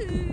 Ooh.